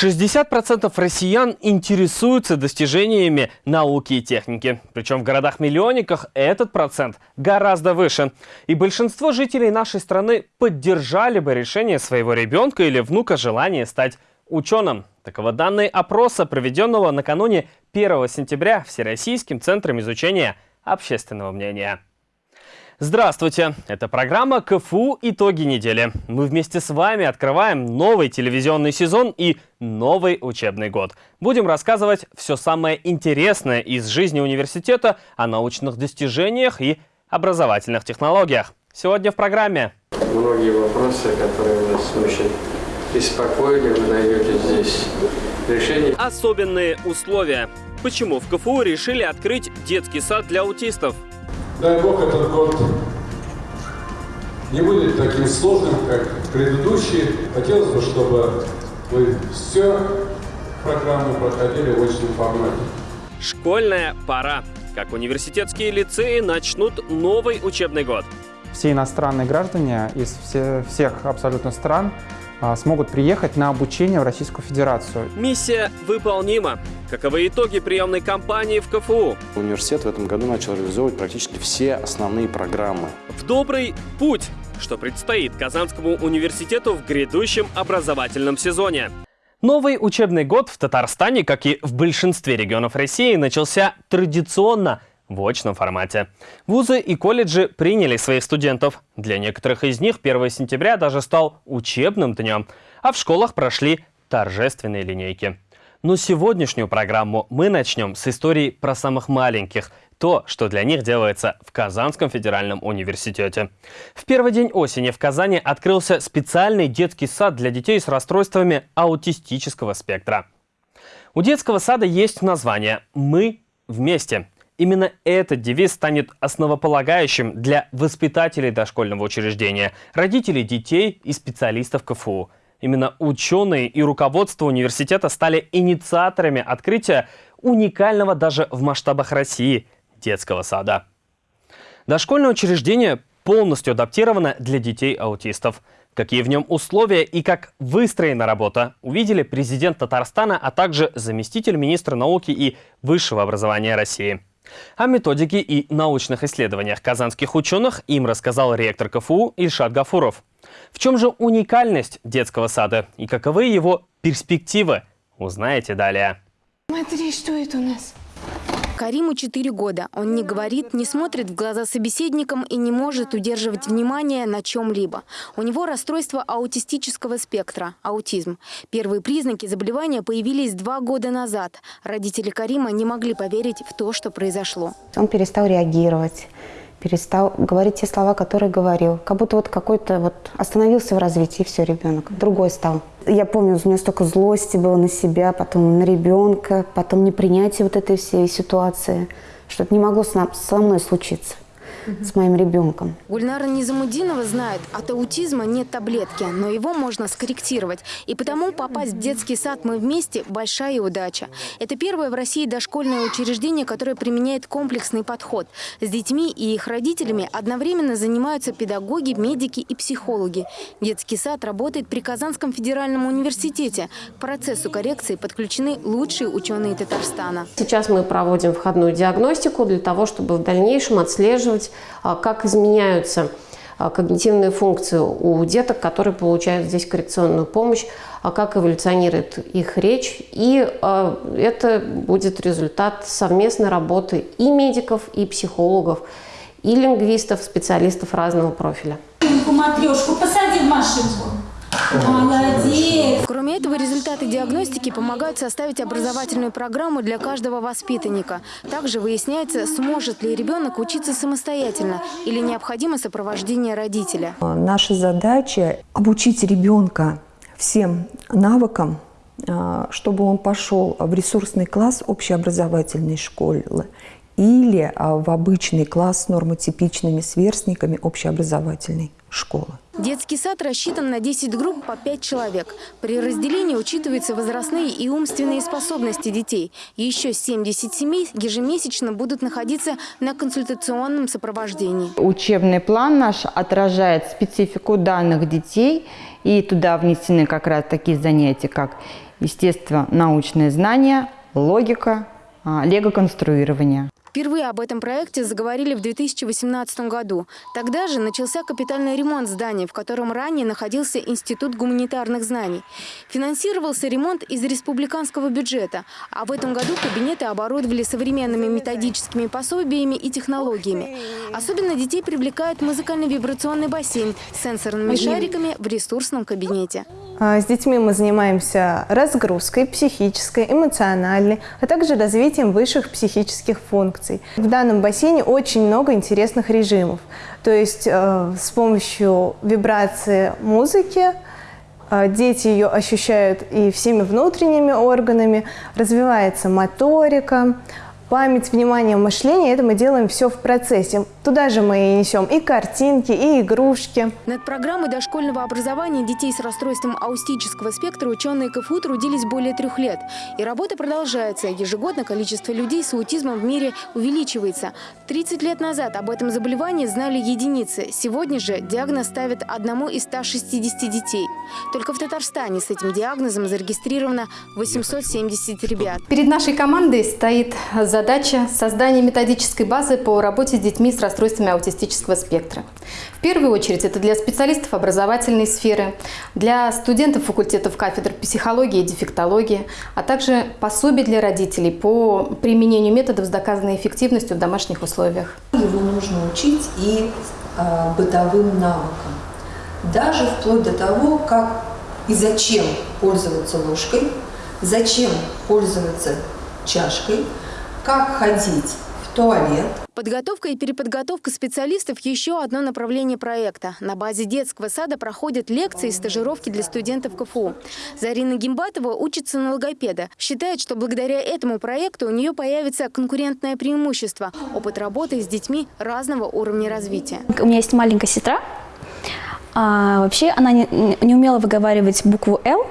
60% россиян интересуются достижениями науки и техники. Причем в городах-миллионниках этот процент гораздо выше. И большинство жителей нашей страны поддержали бы решение своего ребенка или внука желание стать ученым. Таковы данные опроса, проведенного накануне 1 сентября Всероссийским центром изучения общественного мнения. Здравствуйте! Это программа КФУ «Итоги недели». Мы вместе с вами открываем новый телевизионный сезон и новый учебный год. Будем рассказывать все самое интересное из жизни университета о научных достижениях и образовательных технологиях. Сегодня в программе. Многие вопросы, которые вас очень беспокоили, вы найдете здесь решение. Особенные условия. Почему в КФУ решили открыть детский сад для аутистов? Дай Бог, этот год не будет таким сложным, как предыдущий. Хотелось бы, чтобы вы все программу проходили в очном формате. Школьная пора. Как университетские лицеи начнут новый учебный год. Все иностранные граждане из все, всех абсолютно стран смогут приехать на обучение в Российскую Федерацию. Миссия выполнима. Каковы итоги приемной кампании в КФУ? Университет в этом году начал реализовывать практически все основные программы. В добрый путь, что предстоит Казанскому университету в грядущем образовательном сезоне. Новый учебный год в Татарстане, как и в большинстве регионов России, начался традиционно в очном формате. Вузы и колледжи приняли своих студентов. Для некоторых из них 1 сентября даже стал учебным днем, а в школах прошли торжественные линейки. Но сегодняшнюю программу мы начнем с истории про самых маленьких, то, что для них делается в Казанском федеральном университете. В первый день осени в Казани открылся специальный детский сад для детей с расстройствами аутистического спектра. У детского сада есть название «Мы вместе». Именно этот девиз станет основополагающим для воспитателей дошкольного учреждения, родителей детей и специалистов КФУ. Именно ученые и руководство университета стали инициаторами открытия уникального даже в масштабах России детского сада. Дошкольное учреждение полностью адаптировано для детей-аутистов. Какие в нем условия и как выстроена работа, увидели президент Татарстана, а также заместитель министра науки и высшего образования России. О методике и научных исследованиях казанских ученых им рассказал ректор КФУ Ильшат Гафуров. В чем же уникальность детского сада и каковы его перспективы, узнаете далее. Смотри, что это у нас? Кариму 4 года. Он не говорит, не смотрит в глаза собеседникам и не может удерживать внимание на чем-либо. У него расстройство аутистического спектра – аутизм. Первые признаки заболевания появились два года назад. Родители Карима не могли поверить в то, что произошло. Он перестал реагировать перестал говорить те слова, которые говорил. Как будто вот какой-то вот остановился в развитии, и все, ребенок. Другой стал. Я помню, у меня столько злости было на себя, потом на ребенка, потом непринятие вот этой всей ситуации, что это не могло со мной случиться с моим ребенком. Гульнара Низамудинова знает, от аутизма нет таблетки, но его можно скорректировать. И потому попасть в детский сад «Мы вместе» – большая удача. Это первое в России дошкольное учреждение, которое применяет комплексный подход. С детьми и их родителями одновременно занимаются педагоги, медики и психологи. Детский сад работает при Казанском федеральном университете. К процессу коррекции подключены лучшие ученые Татарстана. Сейчас мы проводим входную диагностику для того, чтобы в дальнейшем отслеживать как изменяются а, когнитивные функции у деток, которые получают здесь коррекционную помощь, а как эволюционирует их речь. И это будет результат совместной работы и медиков, и психологов, и лингвистов, специалистов разного профиля. Матрешку посади в машинку. Молодец! Кроме этого, результаты диагностики помогают составить образовательную программу для каждого воспитанника. Также выясняется, сможет ли ребенок учиться самостоятельно или необходимо сопровождение родителя. Наша задача – обучить ребенка всем навыкам, а, чтобы он пошел в ресурсный класс общеобразовательной школы или а, в обычный класс с нормотипичными сверстниками общеобразовательной школы. Детский сад рассчитан на 10 групп по 5 человек. При разделении учитываются возрастные и умственные способности детей. Еще 70 семей ежемесячно будут находиться на консультационном сопровождении. Учебный план наш отражает специфику данных детей, и туда внесены как раз такие занятия, как естественно, научные знания, логика, а, лего-конструирование. Впервые об этом проекте заговорили в 2018 году. Тогда же начался капитальный ремонт здания, в котором ранее находился Институт гуманитарных знаний. Финансировался ремонт из республиканского бюджета, а в этом году кабинеты оборудовали современными методическими пособиями и технологиями. Особенно детей привлекает музыкально-вибрационный бассейн с сенсорными шариками в ресурсном кабинете. А, с детьми мы занимаемся разгрузкой психической, эмоциональной, а также развитием высших психических функций. В данном бассейне очень много интересных режимов. То есть э, с помощью вибрации музыки э, дети ее ощущают и всеми внутренними органами, развивается моторика, память, внимание, мышление. Это мы делаем все в процессе. Туда же мы и несем и картинки, и игрушки. Над программой дошкольного образования детей с расстройством аутистического спектра ученые КФУ трудились более трех лет. И работа продолжается. Ежегодно количество людей с аутизмом в мире увеличивается. 30 лет назад об этом заболевании знали единицы. Сегодня же диагноз ставят одному из 160 детей. Только в Татарстане с этим диагнозом зарегистрировано 870 ребят. Перед нашей командой стоит за задача – создание методической базы по работе с детьми с расстройствами аутистического спектра. В первую очередь это для специалистов образовательной сферы, для студентов факультетов кафедр психологии и дефектологии, а также пособий для родителей по применению методов с доказанной эффективностью в домашних условиях. Его нужно учить и э, бытовым навыкам. Даже вплоть до того, как и зачем пользоваться ложкой, зачем пользоваться чашкой – как ходить в туалет. Подготовка и переподготовка специалистов – еще одно направление проекта. На базе детского сада проходят лекции и стажировки для студентов КФУ. Зарина Гимбатова учится на логопеда. Считает, что благодаря этому проекту у нее появится конкурентное преимущество – опыт работы с детьми разного уровня развития. У меня есть маленькая сестра. А, вообще она не, не умела выговаривать букву «Л»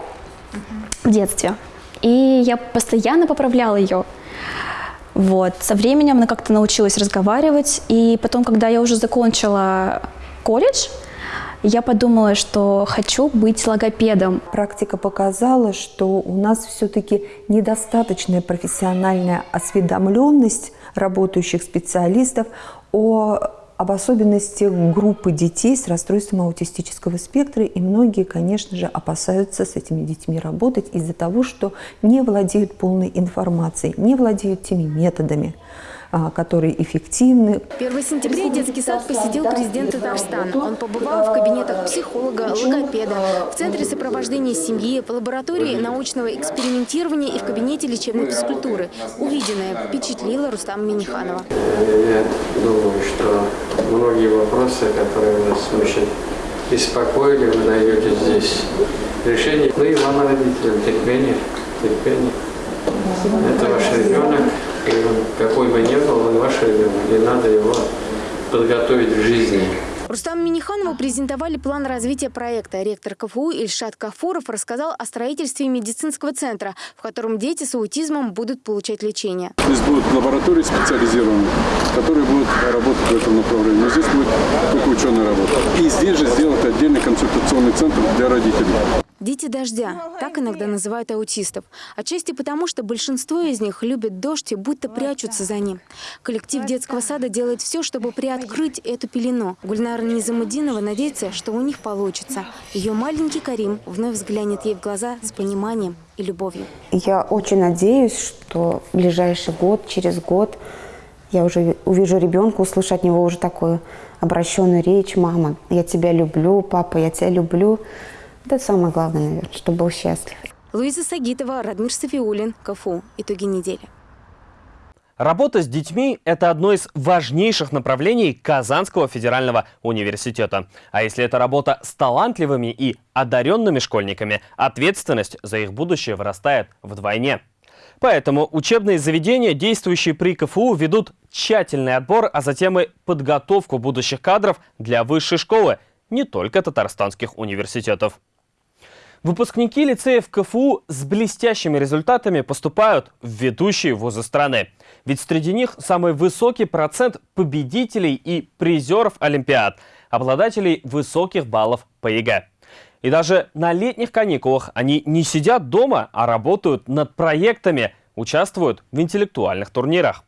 в детстве. И я постоянно поправляла ее. Вот. Со временем она как-то научилась разговаривать, и потом, когда я уже закончила колледж, я подумала, что хочу быть логопедом. Практика показала, что у нас все-таки недостаточная профессиональная осведомленность работающих специалистов о об особенностях группы детей с расстройством аутистического спектра, и многие, конечно же, опасаются с этими детьми работать из-за того, что не владеют полной информацией, не владеют теми методами, которые эффективны. 1 сентября детский сад посетил президент Татарстана. Он побывал в кабинетах психолога, логопеда, в центре сопровождения семьи, в лаборатории научного экспериментирования и в кабинете лечебной физкультуры. Увиденное впечатлило Рустама Миниханова. Я думаю, что многие вопросы, которые вас смущают, беспокоили, вы найдете здесь решение. Ну и вам, родителям, терпение, терпение. Это ваш ребенок, какой бы ни был, он ваш ребенок, и надо его подготовить к жизни. Рустам Миниханову презентовали план развития проекта. Ректор КФУ Ильшат Кафуров рассказал о строительстве медицинского центра, в котором дети с аутизмом будут получать лечение. Здесь будут лаборатории специализированные, которые будут работать в этом направлении. Но здесь будет только ученая работа. И здесь же сделать отдельный консультационный центр для родителей. Дети дождя – так иногда называют аутистов. Отчасти потому, что большинство из них любят дождь и будто прячутся за ним. Коллектив детского сада делает все, чтобы приоткрыть эту пелену. Гульнара Низамудинова надеется, что у них получится. Ее маленький Карим вновь взглянет ей в глаза с пониманием и любовью. Я очень надеюсь, что в ближайший год, через год я уже увижу ребенка, услышу от него уже такую обращенную речь. «Мама, я тебя люблю, папа, я тебя люблю». Это самое главное, наверное, чтобы был счастлив. Луиза Сагитова, Радмир Софиулин, КФУ. Итоги недели. Работа с детьми – это одно из важнейших направлений Казанского федерального университета. А если это работа с талантливыми и одаренными школьниками, ответственность за их будущее вырастает вдвойне. Поэтому учебные заведения, действующие при КФУ, ведут тщательный отбор, а затем и подготовку будущих кадров для высшей школы, не только татарстанских университетов. Выпускники лицеев КФУ с блестящими результатами поступают в ведущие вузы страны. Ведь среди них самый высокий процент победителей и призеров Олимпиад, обладателей высоких баллов по ЕГЭ. И даже на летних каникулах они не сидят дома, а работают над проектами, участвуют в интеллектуальных турнирах.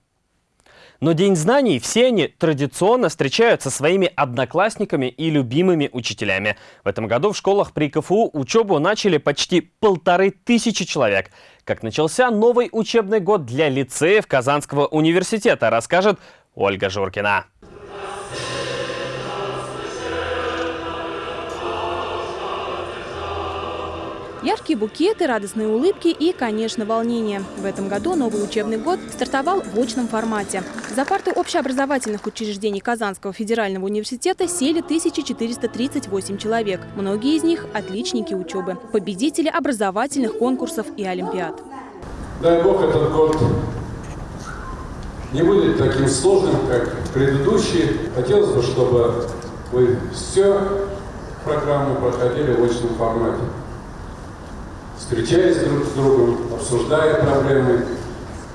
Но День знаний все они традиционно встречают со своими одноклассниками и любимыми учителями. В этом году в школах при КФУ учебу начали почти полторы тысячи человек. Как начался новый учебный год для лицеев Казанского университета, расскажет Ольга Журкина. Яркие букеты, радостные улыбки и, конечно, волнение. В этом году новый учебный год стартовал в очном формате. За парты общеобразовательных учреждений Казанского федерального университета сели 1438 человек. Многие из них – отличники учебы, победители образовательных конкурсов и олимпиад. Дай Бог, этот год не будет таким сложным, как предыдущий. Хотелось бы, чтобы вы все программы проходили в очном формате встречаясь друг с другом, обсуждая проблемы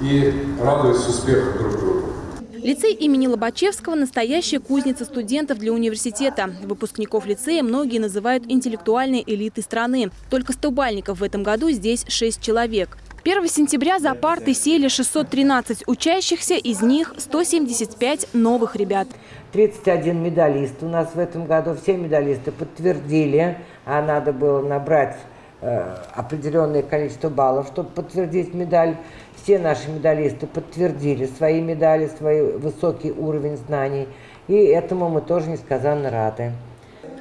и радуясь успеху друг друга. Лицей имени Лобачевского – настоящая кузница студентов для университета. Выпускников лицея многие называют интеллектуальной элитой страны. Только столбальников в этом году здесь 6 человек. 1 сентября за парты сели 613 учащихся, из них 175 новых ребят. 31 медалист у нас в этом году. Все медалисты подтвердили, а надо было набрать определенное количество баллов, чтобы подтвердить медаль. Все наши медалисты подтвердили свои медали, свой высокий уровень знаний. И этому мы тоже несказанно рады.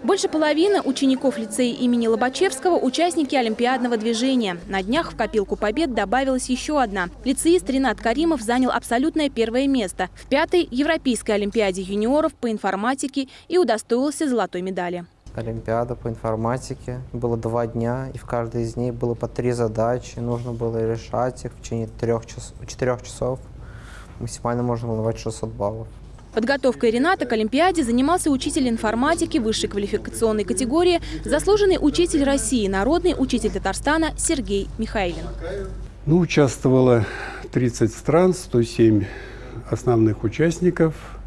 Больше половины учеников лицея имени Лобачевского – участники олимпиадного движения. На днях в копилку побед добавилась еще одна. Лицеист Ренат Каримов занял абсолютное первое место в пятой Европейской олимпиаде юниоров по информатике и удостоился золотой медали. Олимпиада по информатике. Было два дня, и в каждой из них было по три задачи. Нужно было решать их в течение трех час, четырех часов. Максимально можно было давать 600 баллов. Подготовкой Рената к Олимпиаде занимался учитель информатики высшей квалификационной категории, заслуженный учитель России, народный учитель Татарстана Сергей Михайлин. Ну, участвовало 30 стран, 107 основных участников –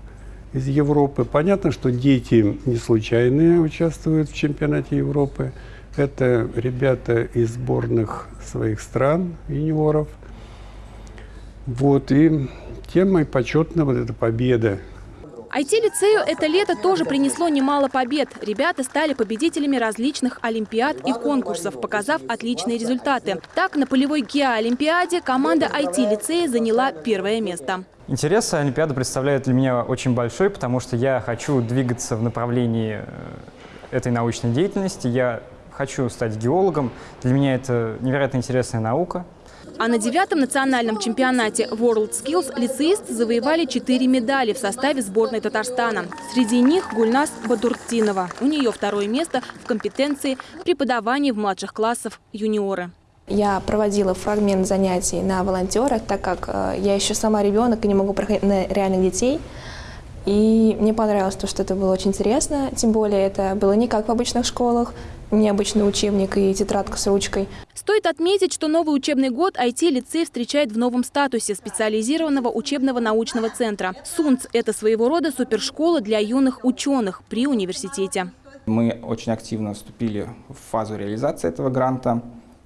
из Европы. Понятно, что дети не случайные участвуют в чемпионате Европы. Это ребята из сборных своих стран, юниоров. Вот, и темой почетна вот эта победа. IT-лицею это лето тоже принесло немало побед. Ребята стали победителями различных олимпиад и конкурсов, показав отличные результаты. Так, на полевой ГИА-олимпиаде команда IT-лицея заняла первое место. Интерес Олимпиады представляет для меня очень большой, потому что я хочу двигаться в направлении э, этой научной деятельности. Я хочу стать геологом. Для меня это невероятно интересная наука. А на девятом национальном чемпионате World Skills лицеисты завоевали четыре медали в составе сборной Татарстана. Среди них Гульнас Бадуртинова. У нее второе место в компетенции преподавания в младших классах юниоры. Я проводила фрагмент занятий на волонтерах, так как э, я еще сама ребенок и не могу проходить на реальных детей. И мне понравилось то, что это было очень интересно, тем более это было не как в обычных школах, необычный учебник и тетрадка с ручкой. Стоит отметить, что новый учебный год IT-лицей встречает в новом статусе специализированного учебного научного центра. СУНЦ – это своего рода супершкола для юных ученых при университете. Мы очень активно вступили в фазу реализации этого гранта.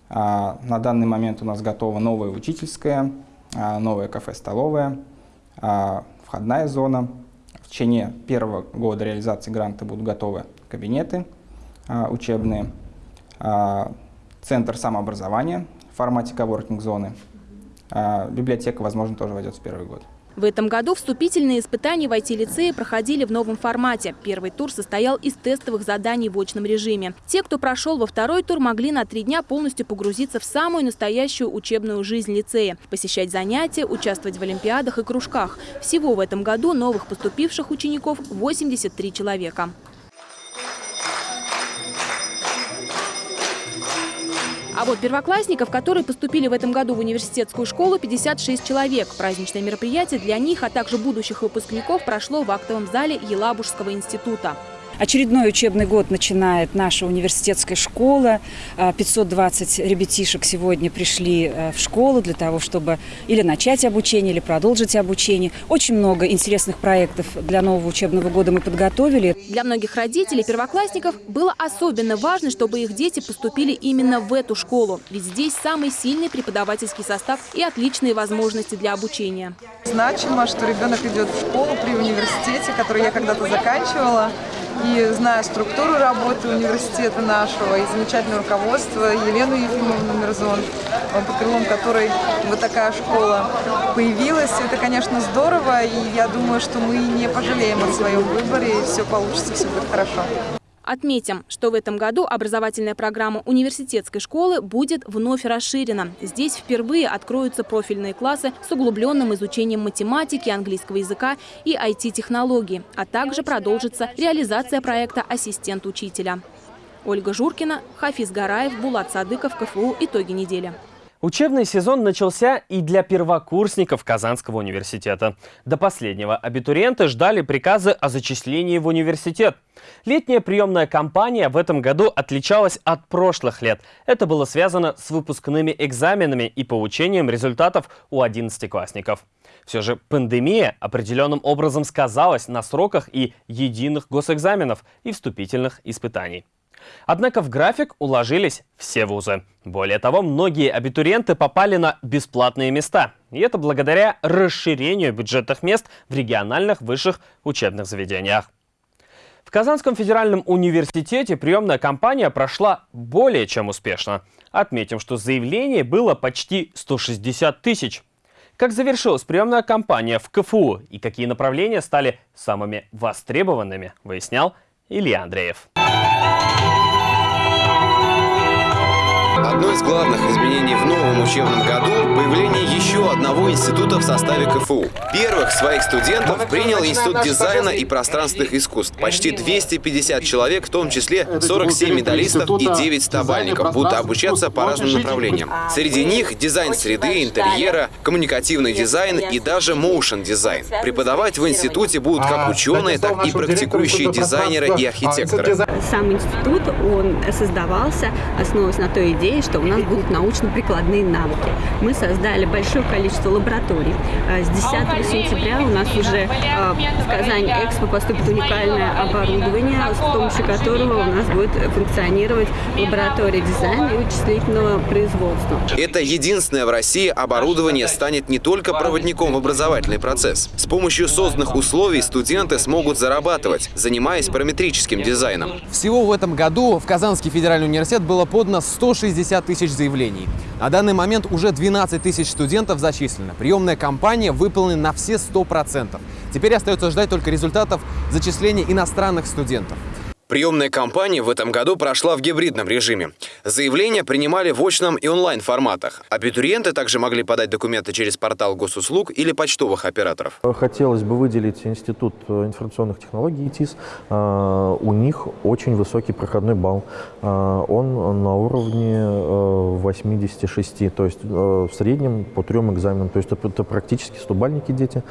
А, на данный момент у нас готова новая учительская, а, новая кафе-столовая, а, входная зона. В течение первого года реализации гранта будут готовы кабинеты учебные, центр самообразования в формате коворкинг-зоны. Библиотека, возможно, тоже войдет в первый год. В этом году вступительные испытания в IT-лицее проходили в новом формате. Первый тур состоял из тестовых заданий в очном режиме. Те, кто прошел во второй тур, могли на три дня полностью погрузиться в самую настоящую учебную жизнь лицея, посещать занятия, участвовать в олимпиадах и кружках. Всего в этом году новых поступивших учеников 83 человека. А вот первоклассников, которые поступили в этом году в университетскую школу, 56 человек. Праздничное мероприятие для них, а также будущих выпускников прошло в актовом зале Елабужского института. Очередной учебный год начинает наша университетская школа. 520 ребятишек сегодня пришли в школу для того, чтобы или начать обучение, или продолжить обучение. Очень много интересных проектов для нового учебного года мы подготовили. Для многих родителей первоклассников было особенно важно, чтобы их дети поступили именно в эту школу. Ведь здесь самый сильный преподавательский состав и отличные возможности для обучения. Значимо, что ребенок идет в школу при университете, который я когда-то заканчивала. И зная структуру работы университета нашего и замечательное руководство Елену Ефимовну Мирзон, под крылом которой вот такая школа появилась, это, конечно, здорово. И я думаю, что мы не пожалеем о своем выборе, и все получится, все будет хорошо. Отметим, что в этом году образовательная программа университетской школы будет вновь расширена. Здесь впервые откроются профильные классы с углубленным изучением математики, английского языка и IT-технологий, а также продолжится реализация проекта «Ассистент учителя». Ольга Журкина, Хафиз Гараев, Булат Садыков, КФУ. Итоги недели. Учебный сезон начался и для первокурсников Казанского университета. До последнего абитуриенты ждали приказы о зачислении в университет. Летняя приемная кампания в этом году отличалась от прошлых лет. Это было связано с выпускными экзаменами и получением результатов у одиннадцатиклассников. Все же пандемия определенным образом сказалась на сроках и единых госэкзаменов и вступительных испытаний. Однако в график уложились все вузы. Более того, многие абитуриенты попали на бесплатные места. И это благодаря расширению бюджетных мест в региональных высших учебных заведениях. В Казанском федеральном университете приемная кампания прошла более чем успешно. Отметим, что заявлений было почти 160 тысяч. Как завершилась приемная кампания в КФУ и какие направления стали самыми востребованными, выяснял Илья Андреев. Одно из главных изменений в новом учебном году – появление еще одного института в составе КФУ. Первых своих студентов принял Институт дизайна и пространственных искусств. Почти 250 человек, в том числе 47 медалистов и 9 стобалльников, будут обучаться по разным направлениям. Среди них дизайн среды, интерьера, коммуникативный дизайн и даже motion дизайн. Преподавать в институте будут как ученые, так и практикующие дизайнеры и архитекторы. Сам институт, он создавался, основываясь на той идее, идеей, что у нас будут научно-прикладные навыки. Мы создали большое количество лабораторий. С 10 сентября у нас уже в Казань Экспо поступит уникальное оборудование, с помощью которого у нас будет функционировать лаборатория дизайна и вычислительного производства. Это единственное в России оборудование станет не только проводником в образовательный процесс. С помощью созданных условий студенты смогут зарабатывать, занимаясь параметрическим дизайном. Всего в этом году в Казанский федеральный университет было подано 160 60 тысяч заявлений. На данный момент уже 12 тысяч студентов зачислено. Приемная кампания выполнена на все 100%. Теперь остается ждать только результатов зачисления иностранных студентов. Приемная кампания в этом году прошла в гибридном режиме. Заявления принимали в очном и онлайн-форматах. Абитуриенты также могли подать документы через портал госуслуг или почтовых операторов. Хотелось бы выделить Институт информационных технологий ИТИС. А, у них очень высокий проходной балл. А, он на уровне 86, э, то есть э, в среднем по трем экзаменам. То есть это практически стубальники дети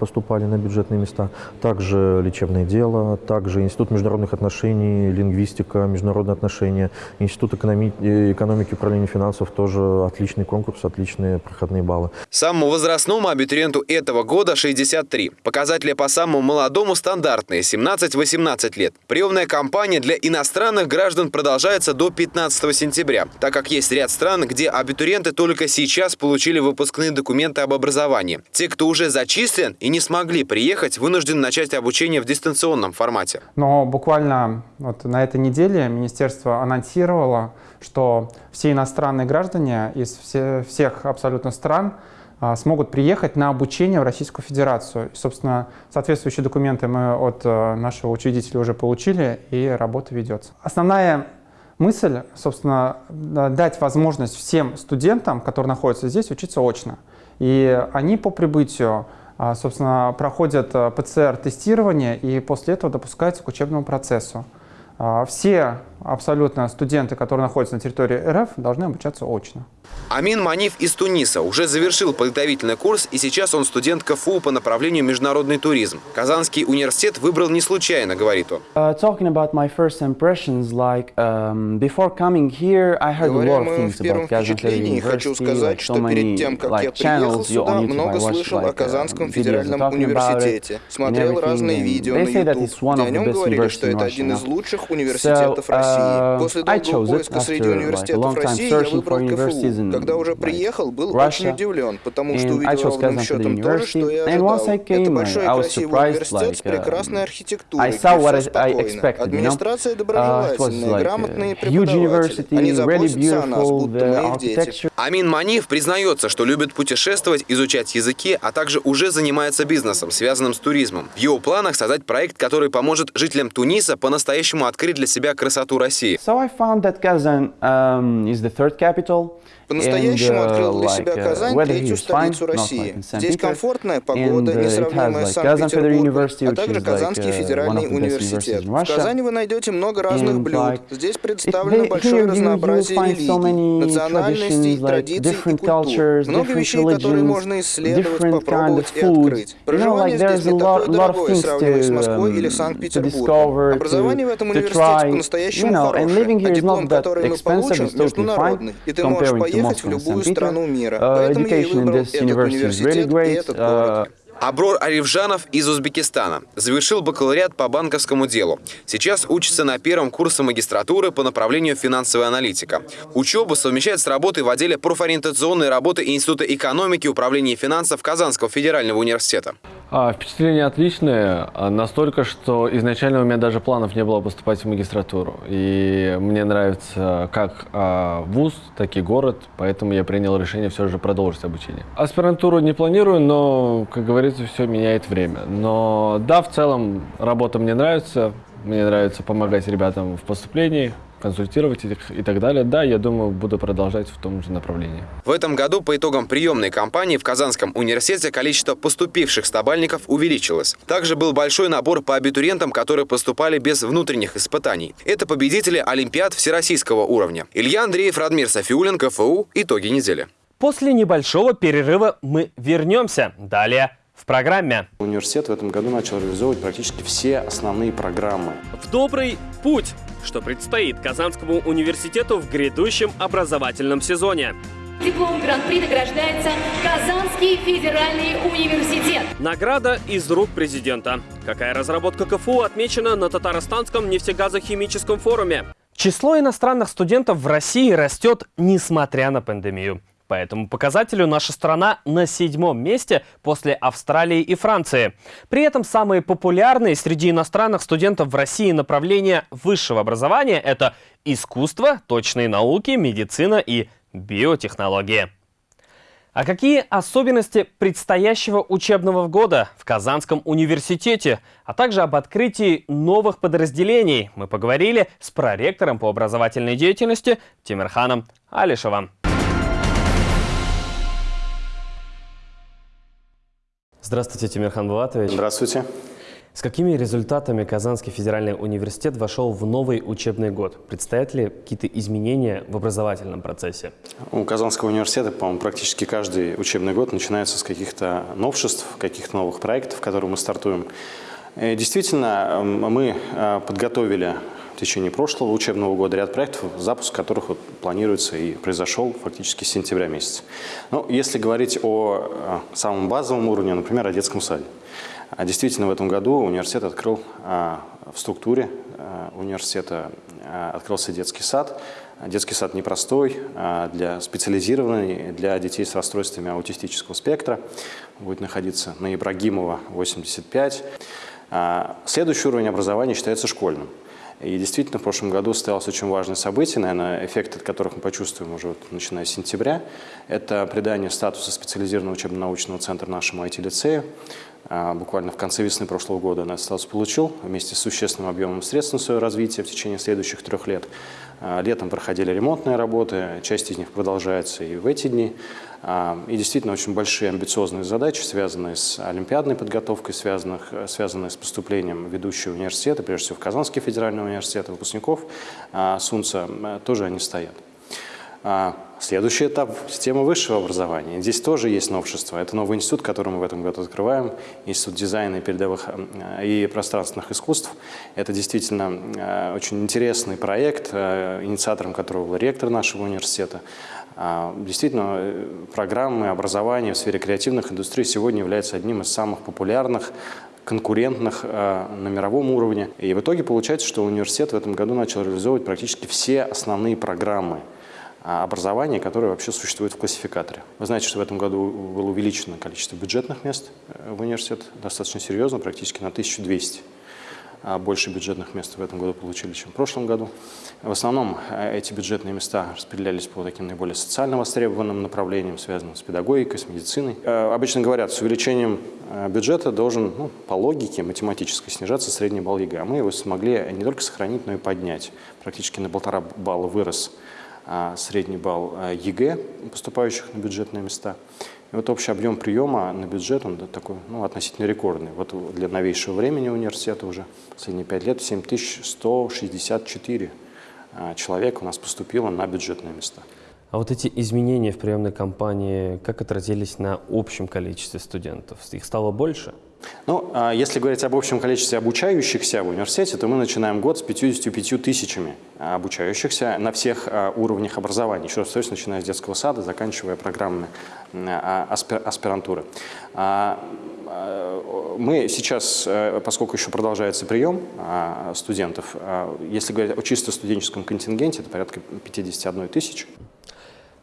поступали на бюджетные места. Также лечебное дело, также Институт международных отношений отношений, лингвистика, международные отношения. Институт экономи экономики и управления финансов тоже отличный конкурс, отличные проходные баллы. Самому возрастному абитуриенту этого года 63. Показатели по самому молодому стандартные – 17-18 лет. Приемная кампания для иностранных граждан продолжается до 15 сентября, так как есть ряд стран, где абитуриенты только сейчас получили выпускные документы об образовании. Те, кто уже зачислен и не смогли приехать, вынуждены начать обучение в дистанционном формате. Но буквально вот на этой неделе министерство анонсировало, что все иностранные граждане из все, всех абсолютно стран а, смогут приехать на обучение в Российскую Федерацию. И, собственно, соответствующие документы мы от а, нашего учредителя уже получили, и работа ведется. Основная мысль, собственно, дать возможность всем студентам, которые находятся здесь, учиться очно. И они по прибытию собственно, проходят ПЦР-тестирование и после этого допускаются к учебному процессу. А, все абсолютно студенты, которые находятся на территории РФ, должны обучаться очно. Амин Маниф из Туниса уже завершил подготовительный курс, и сейчас он студент КФУ по направлению международный туризм. Казанский университет выбрал не случайно, говорит он. Uh, talking about my first impressions, like um, before coming here, I heard Говоря a о lot of моем things первом about Kazan впечатлении, хочу сказать, что перед тем, как я приехал сюда, много слышал like о Казанском uh, федеральном университете, смотрел разные видео на YouTube, где о нем говорили, что это один из лучших университетов So, России. uh, После долгого поиска среди университетов России я выбрал КФУ. Когда уже приехал, был очень удивлен, потому что увидел ровным счетом то же, что once ожидал. Это большой красивый университет с like, прекрасной архитектурой, где все спокойно. Администрация Uh, доброжелательная, грамотные преподаватели. Они заботятся о нас, будто мы их дети. Амин Маниф признается, что любит путешествовать, изучать языки, а также уже занимается бизнесом, связанным с туризмом. В его планах создать проект, который поможет жителям Туниса по-настоящему открыть для себя красоту России. So I found that Kazan um, is the third capital. По-настоящему uh, открыл для себя uh, Казань, третью столицу России. Здесь комфортная погода, несравнимая с Санкт-Петербургом, а также Казанский uh, федеральный университет. В. Казани вы найдете много разных блюд. Здесь представлено большое разнообразие религий, национальностей, традиций и культур. Много вещей, которые можно исследовать, попробовать и открыть. Проживание здесь не такое дорогое, сравнивая с Москвой или um, Санкт-Петербургом. Образование в этом университете по-настоящему хорошее, а диплом, который мы получим, международный, и ты можешь to поехать в любую страну мира. Uh, Поэтому я и выбрал этот университет и этот город. Uh, Аброр Арифжанов из Узбекистана. Завершил бакалавриат по банковскому делу. Сейчас учится на первом курсе магистратуры по направлению финансовая аналитика. Учебу совмещает с работой в отделе профориентационной работы Института экономики и управления финансов Казанского федерального университета. А, впечатление отличное, а, настолько, что изначально у меня даже планов не было поступать в магистратуру. И мне нравится как а, вуз, так и город, поэтому я принял решение все же продолжить обучение. Аспирантуру не планирую, но, как говорится, все меняет время. Но да, в целом работа мне нравится, мне нравится помогать ребятам в поступлении, консультировать их и так далее. Да, я думаю, буду продолжать в том же направлении. В этом году по итогам приемной кампании в Казанском университете количество поступивших стабальников увеличилось. Также был большой набор по абитуриентам, которые поступали без внутренних испытаний. Это победители Олимпиад всероссийского уровня. Илья Андреев, Радмир Софиулин, КФУ. Итоги недели. После небольшого перерыва мы вернемся. Далее в программе. Университет в этом году начал реализовывать практически все основные программы. В добрый путь, что предстоит Казанскому университету в грядущем образовательном сезоне. Диплом Гран-при награждается Казанский федеральный университет. Награда из рук президента. Какая разработка КФУ отмечена на Татарстанском нефтегазохимическом форуме? Число иностранных студентов в России растет, несмотря на пандемию. По этому показателю наша страна на седьмом месте после Австралии и Франции. При этом самые популярные среди иностранных студентов в России направления высшего образования – это искусство, точные науки, медицина и биотехнологии. А какие особенности предстоящего учебного года в Казанском университете, а также об открытии новых подразделений мы поговорили с проректором по образовательной деятельности Тимирханом Алишевым. Здравствуйте, Тимирхан Булатович. Здравствуйте. С какими результатами Казанский федеральный университет вошел в новый учебный год? Предстоят ли какие-то изменения в образовательном процессе? У Казанского университета, по-моему, практически каждый учебный год начинается с каких-то новшеств, каких-то новых проектов, которые мы стартуем. И действительно, мы э, подготовили в течение прошлого учебного года ряд проектов, запуск которых вот планируется и произошел фактически с сентября месяца. Ну, если говорить о э, самом базовом уровне, например, о детском саде. А Действительно, в этом году университет открыл а, в структуре а, университета открылся детский сад. Детский сад непростой, для специализированный для детей с расстройствами аутистического спектра. Будет находиться на Ибрагимова, 85. А, Следующий уровень образования считается школьным. И действительно, в прошлом году состоялось очень важное событие, наверное, эффект от которых мы почувствуем уже вот, начиная с сентября. Это придание статуса специализированного учебно-научного центра нашему IT-лицею. Буквально в конце весны прошлого года этот статус получил вместе с существенным объемом средств на свое развитие в течение следующих трех лет. Летом проходили ремонтные работы, часть из них продолжается и в эти дни. И действительно очень большие амбициозные задачи, связанные с олимпиадной подготовкой, связанных, связанные с поступлением в ведущие университеты, прежде всего в Казанский федеральный университет, выпускников СУНЦа, тоже они стоят. Следующий этап – система высшего образования. Здесь тоже есть новшество. Это новый институт, который мы в этом году открываем, Институт дизайна и передовых и пространственных искусств. Это действительно очень интересный проект, инициатором которого был ректор нашего университета. Действительно, э, программы образования в сфере креативных индустрий сегодня являются одним из самых популярных конкурентных на мировом уровне. И в итоге получается, что университет в этом году начал реализовывать практически все основные программы образования, которые вообще существуют в классификаторе. Вы знаете, что в этом году было увеличено количество бюджетных мест э, в университет достаточно серьезно, практически на 1200 а больше бюджетных мест в этом году получили, чем в прошлом году. В основном э, эти бюджетные места распределялись по таким наиболее социально востребованным направлениям, связанным с педагогикой, с медициной. Э, обычно говорят, с увеличением бюджета должен ну, по логике математической снижаться средний балл ЕГЭ. А мы его смогли не только сохранить, но и поднять. Практически на полтора балла вырос а, средний балл а, ЕГЭ, поступающих на бюджетные места. И вот общий объем приема на бюджет, он такой ну, относительно рекордный. Вот для новейшего времени университета уже последние пять лет 7164 а, человека у нас поступило на бюджетные места. А вот эти изменения в приемной кампании, как отразились на общем количестве студентов? Их стало больше? Ну, а если говорить об общем количестве обучающихся в университете, то мы начинаем год с 55 тысячами обучающихся на всех а, уровнях образования. Еще раз повторюсь, начиная с детского сада, заканчивая программами а, аспирантуры. Мы сейчас, э, поскольку еще продолжается прием студентов, если говорить о чисто студенческом контингенте, это порядка 51 тысячи.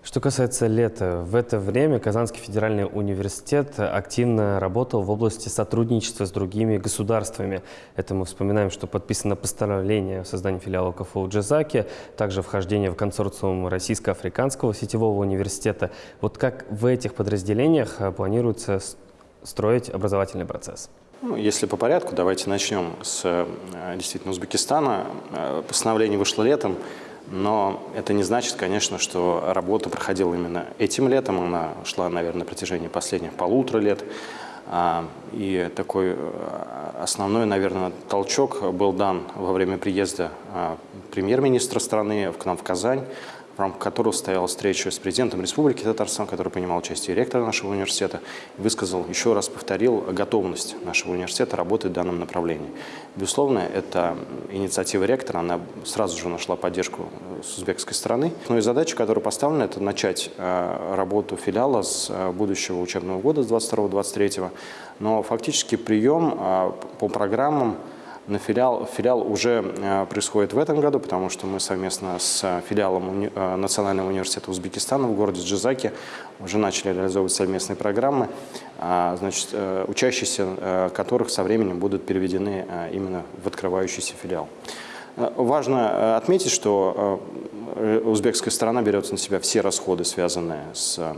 Что касается лета, в это время Казанский федеральный университет активно работал в области сотрудничества с другими государствами. Это мы вспоминаем, что подписано постановление о создании филиала КФУ Джазаки, также вхождение в консорциум Российско-Африканского сетевого университета. Вот как в этих подразделениях а, планируется строить образовательный процесс? Ну, если по порядку, давайте начнем с э, действительно Узбекистана. Э, постановление вышло летом. Но это не значит, конечно, что работа проходила именно этим летом. Она шла, наверное, на протяжении последних полутора лет. А, и такой э, основной, наверное, толчок был дан во время приезда а, премьер-министра страны к нам в Казань в рамках которого состоялась встреча с президентом Республики Татарстан, который принимал участие ректор нашего университета, и высказал, еще раз повторил, готовность нашего университета работать в данном направлении. Безусловно, эта инициатива ректора, она сразу же нашла поддержку э, с узбекской стороны. Но и задача, которая поставлена, это начать э, работу филиала с э, будущего учебного года, с 22-23. Но фактически прием по программам на филиал, филиал уже э, происходит в этом году, потому что мы совместно с филиалом э, Национального университета Узбекистана в городе Джизаке уже начали реализовывать совместные программы, э, значит, э, учащиеся которых со временем будут переведены именно в открывающийся филиал. Важно отметить, что узбекская сторона берет на себя все расходы, связанные с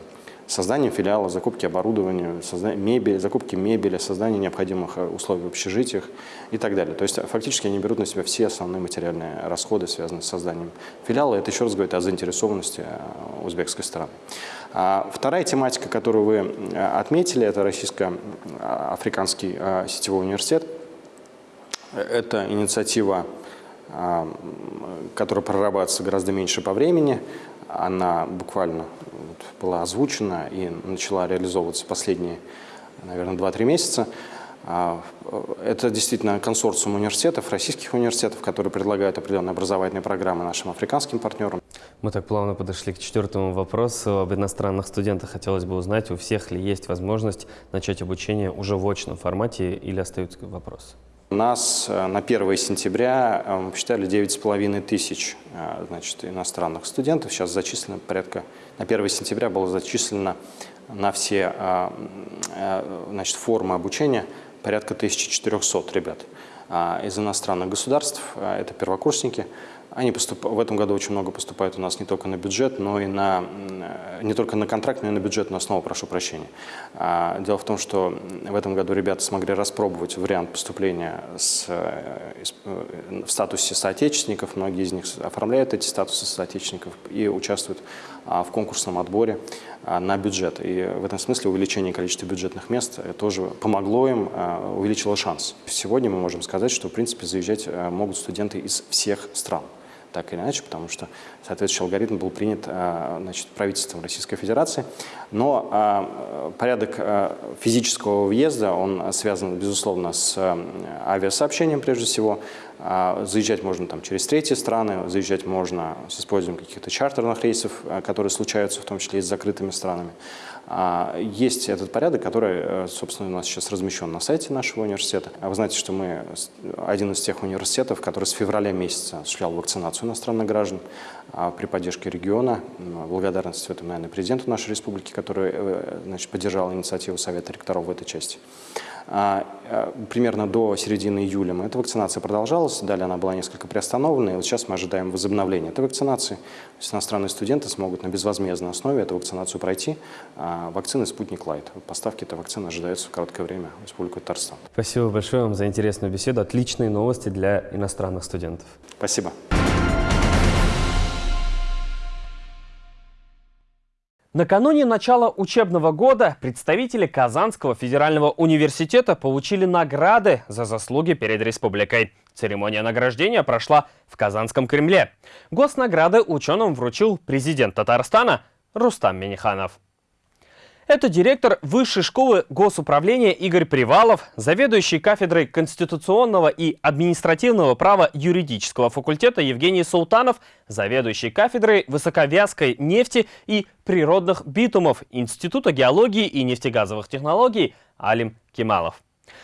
созданием филиала, закупки оборудования, создание мебели, закупки мебели, создание необходимых э, условий в общежитиях и так далее. То есть фактически они берут на себя все основные материальные расходы, связанные с созданием филиала. Это еще раз говорит о заинтересованности э, узбекской стороны. А вторая тематика, которую вы э, отметили, это российско-африканский сетевой университет. Это инициатива которая прорабатывается гораздо меньше по времени. Она буквально была озвучена и начала реализовываться последние, наверное, 2-3 месяца. А, это действительно консорциум университетов, российских университетов, которые предлагают определенные образовательные программы нашим африканским партнерам. Мы так плавно подошли к четвертому вопросу. Об иностранных студентах хотелось бы узнать, у всех ли есть возможность начать обучение уже в очном формате или остаются вопросы? Нас э, на 1 сентября э, посчитали 9,5 тысяч э, значит, иностранных студентов. Сейчас зачислено порядка, на 1 сентября было зачислено на все значит, формы обучения порядка 1400 ребят. Из иностранных государств это первокурсники, Они поступ... в этом году очень много поступает у нас не только на бюджет, но и на не только на контракт, но и на бюджетную основу, прошу прощения. А, дело в том, что в этом году ребята смогли распробовать вариант поступления с, э, в статусе соотечественников. Многие из них оформляют эти статусы соотечественников и участвуют а, в конкурсном отборе а, на бюджет. И в этом смысле увеличение количества бюджетных мест э, тоже помогло им, увеличило шанс. Сегодня мы можем сказать, что в принципе заезжать э, могут студенты из всех стран так или иначе, потому что соответствующий алгоритм был принят а, значит, правительством Российской Федерации. Но а, порядок а, физического въезда, он связан, безусловно, с авиасообщением прежде всего. Заезжать можно там, через третьи страны, заезжать можно с использованием каких-то чартерных рейсов, которые случаются в том числе и с закрытыми странами. А, есть этот порядок, который, э, собственно, у нас сейчас размещен на сайте нашего университета. А вы знаете, что мы один из тех университетов, который с февраля месяца осуществлял вакцинацию иностранных граждан а, при поддержке региона. Благодарность в этом, наверное, президенту нашей республики, который э, значит, поддержал инициативу Совета ректоров в этой части. А, э, примерно до середины июля эта вакцинация продолжалась, далее она была несколько приостановлена, и вот сейчас мы ожидаем возобновления этой вакцинации. То есть иностранные студенты смогут на безвозмездной основе эту вакцинацию пройти. А вакцины «Спутник Лайт». Поставки этой вакцины ожидаются в короткое время в Республику Татарстан. Спасибо большое вам за интересную беседу. Отличные новости для иностранных студентов. Спасибо. Накануне начала учебного года представители Казанского федерального университета получили награды за заслуги перед республикой. Церемония награждения прошла в Казанском Кремле. Госнаграды ученым вручил президент Татарстана Рустам Миниханов. Это директор Высшей школы госуправления Игорь Привалов, заведующий кафедрой конституционного и административного права юридического факультета Евгений Султанов, заведующий кафедрой высоковязкой нефти и природных битумов Института геологии и нефтегазовых технологий Алим Кемалов.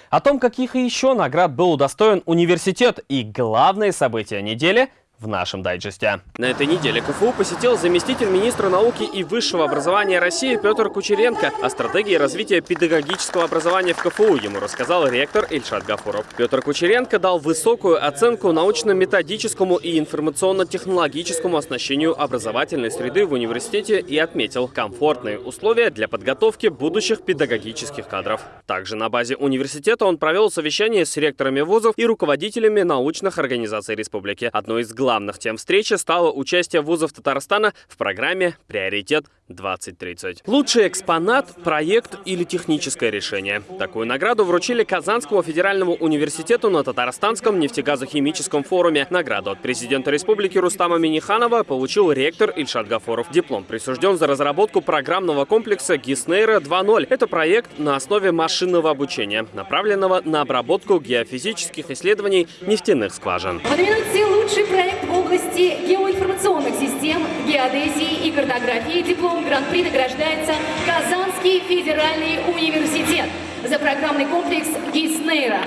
О том, каких еще наград был удостоен университет и главные события недели – в нашем дайджесте. На этой неделе КФУ посетил заместитель министра науки и высшего образования России Петр Кучеренко. О стратегии развития педагогического образования в КФУ ему рассказал ректор Ильшат Гафуров. Петр Кучеренко дал высокую оценку научно-методическому и информационно-технологическому оснащению образовательной среды в университете и отметил комфортные условия для подготовки будущих педагогических кадров. Также на базе университета он провел совещание с ректорами вузов и руководителями научных организаций республики. Одной из главных главных тем встречи стало участие вузов Татарстана в программе «Приоритет 2030». Лучший экспонат, проект или техническое решение. Такую награду вручили Казанскому федеральному университету на Татарстанском нефтегазохимическом форуме. Награду от президента республики Рустама Миниханова получил ректор Ильшат Гафоров. Диплом присужден за разработку программного комплекса Гиснейра 2.0. Это проект на основе машинного обучения, направленного на обработку геофизических исследований нефтяных скважин. В лучший проект в области геоинформационных систем, геодезии и картографии диплом Гран-при награждается Казанский федеральный университет за программный комплекс ГИСНЕЙРО.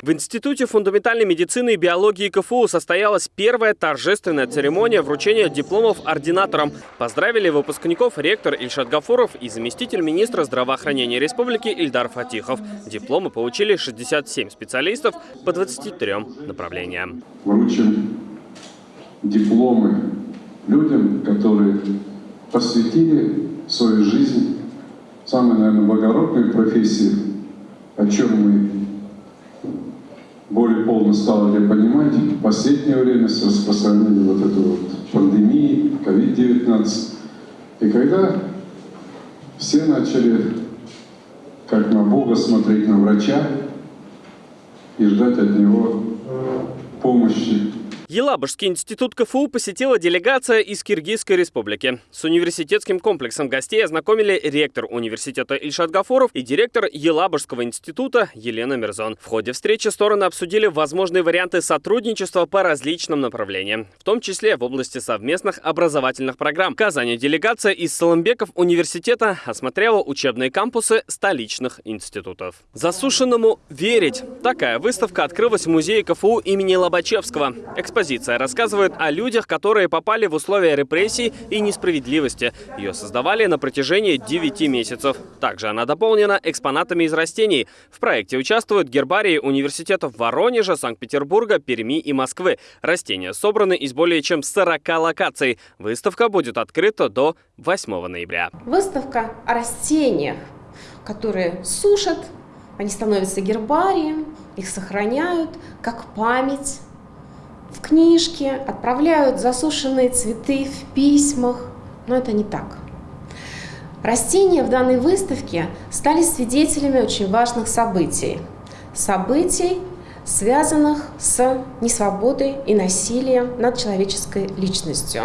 В Институте фундаментальной медицины и биологии КФУ состоялась первая торжественная церемония вручения дипломов ординаторам. Поздравили выпускников ректор Ильшат Гафуров и заместитель министра здравоохранения республики Ильдар Фатихов. Дипломы получили 67 специалистов по 23 направлениям. Вручим дипломы людям, которые посвятили свою жизнь самой, наверное, благородной профессии, о чем мы более полно стали понимать в последнее время с распространением вот этой вот пандемии, COVID-19. И когда все начали, как на Бога, смотреть на врача и ждать от него помощи, Елабужский институт КФУ посетила делегация из Киргизской республики. С университетским комплексом гостей ознакомили ректор университета Ильшат Гафоров и директор Елабужского института Елена Мирзон. В ходе встречи стороны обсудили возможные варианты сотрудничества по различным направлениям, в том числе в области совместных образовательных программ. В Казани делегация из Соломбеков университета осмотрела учебные кампусы столичных институтов. Засушенному верить. Такая выставка открылась в музее КФУ имени Лобачевского. Эксперт Экспозиция рассказывает о людях, которые попали в условия репрессий и несправедливости. Ее создавали на протяжении 9 месяцев. Также она дополнена экспонатами из растений. В проекте участвуют гербарии университетов Воронежа, Санкт-Петербурга, Перми и Москвы. Растения собраны из более чем 40 локаций. Выставка будет открыта до 8 ноября. Выставка о растениях, которые сушат, они становятся гербарием, их сохраняют как память в книжке, отправляют засушенные цветы в письмах, но это не так. Растения в данной выставке стали свидетелями очень важных событий. Событий, связанных с несвободой и насилием над человеческой личностью.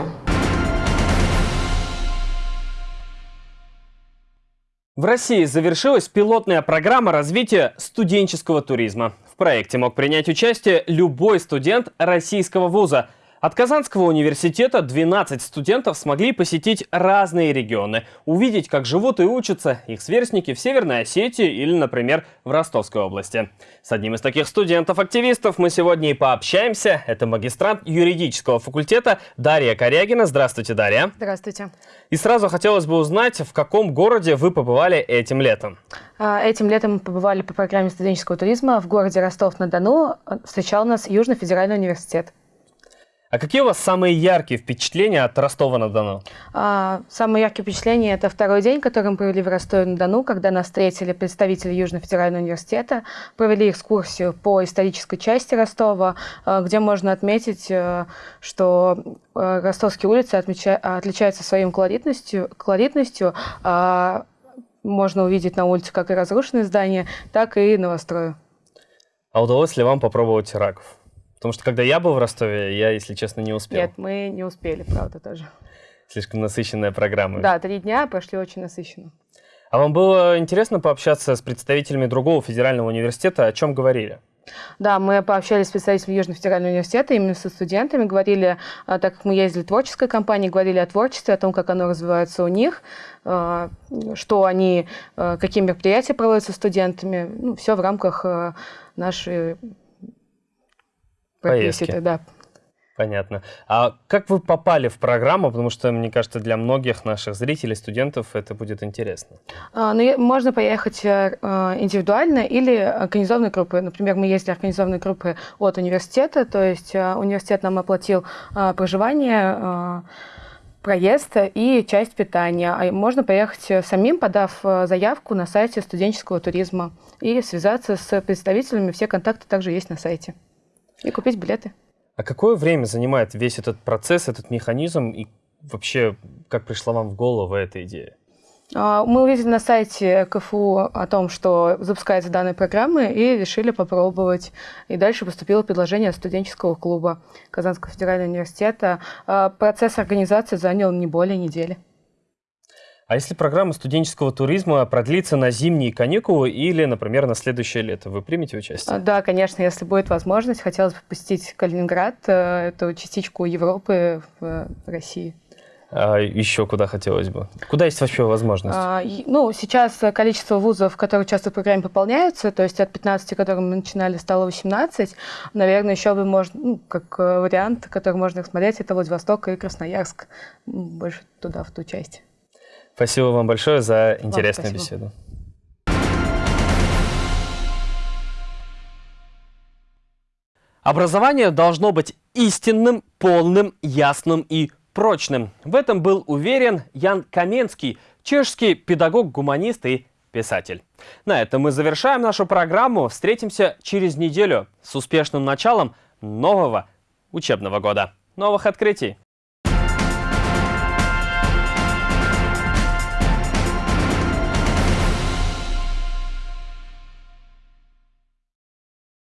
В России завершилась пилотная программа развития студенческого туризма. Проекте мог принять участие любой студент российского вуза – от Казанского университета 12 студентов смогли посетить разные регионы, увидеть, как живут и учатся их сверстники в Северной Осетии или, например, в Ростовской области. С одним из таких студентов-активистов мы сегодня и пообщаемся. Это магистрант юридического факультета Дарья Корягина. Здравствуйте, Дарья. Здравствуйте. И сразу хотелось бы узнать, в каком городе вы побывали этим летом? А, этим летом мы побывали по программе студенческого туризма в городе Ростов-на-Дону. Встречал нас Южный федеральный университет. А какие у вас самые яркие впечатления от Ростова-на-Дону? А, самые яркие впечатления – это второй день, который мы провели в Ростове-на-Дону, когда нас встретили представители Южного федерального университета, провели экскурсию по исторической части Ростова, а, где можно отметить, а, что а, ростовские улицы отмеча... отличаются своей колоритностью, колоритностью а, можно увидеть на улице как и разрушенные здания, так и новострои. А удалось ли вам попробовать раков? Потому что когда я был в Ростове, я, если честно, не успел. Нет, мы не успели, правда, тоже. Слишком насыщенная программа. Да, три дня прошли очень насыщенно. А вам было интересно пообщаться с представителями другого федерального университета? О чем говорили? Да, мы пообщались с представителями Южного федерального университета, именно со студентами, говорили, а, так как мы ездили в творческой компании, говорили о творчестве, о том, как оно развивается у них, а, что они, а, какие мероприятия проводятся студентами, ну, все в рамках нашей Поездки. да. Понятно. А как вы попали в программу? Потому что, мне кажется, для многих наших зрителей, студентов это будет интересно. А, ну, можно поехать э, индивидуально или организованной группой. Например, мы ездили организованной группой от университета, то есть э, университет нам оплатил э, проживание, проезд и часть питания. А можно поехать самим, подав заявку на сайте студенческого туризма и связаться с представителями. Все контакты также есть на сайте и купить билеты. А какое время занимает весь этот процесс, этот механизм и вообще как пришла вам в голову эта идея? А, мы увидели на сайте КФУ о том, что запускается данная программа, и решили попробовать. И дальше поступило предложение студенческого клуба Казанского федерального университета. А, процесс организации занял не более недели. А если программа студенческого туризма продлится на зимние каникулы или, например, на следующее лето, вы примете участие? Да, конечно, если будет возможность. Хотелось бы посетить Калининград, э, эту частичку Европы в э, России. А еще куда хотелось бы? Куда есть вообще возможность? А, ну, сейчас количество вузов, которые участвуют в программе, пополняются. То есть от 15, которые мы начинали, стало 18. Наверное, еще бы можно, ну, как э, вариант, который можно смотреть, это Владивосток и Красноярск. Больше туда, в ту часть. Спасибо вам большое за интересную вам беседу. Образование должно быть истинным, полным, ясным и прочным. В этом был уверен Ян Каменский, чешский педагог-гуманист и писатель. На этом мы завершаем нашу программу. Встретимся через неделю с успешным началом нового учебного года. Новых открытий!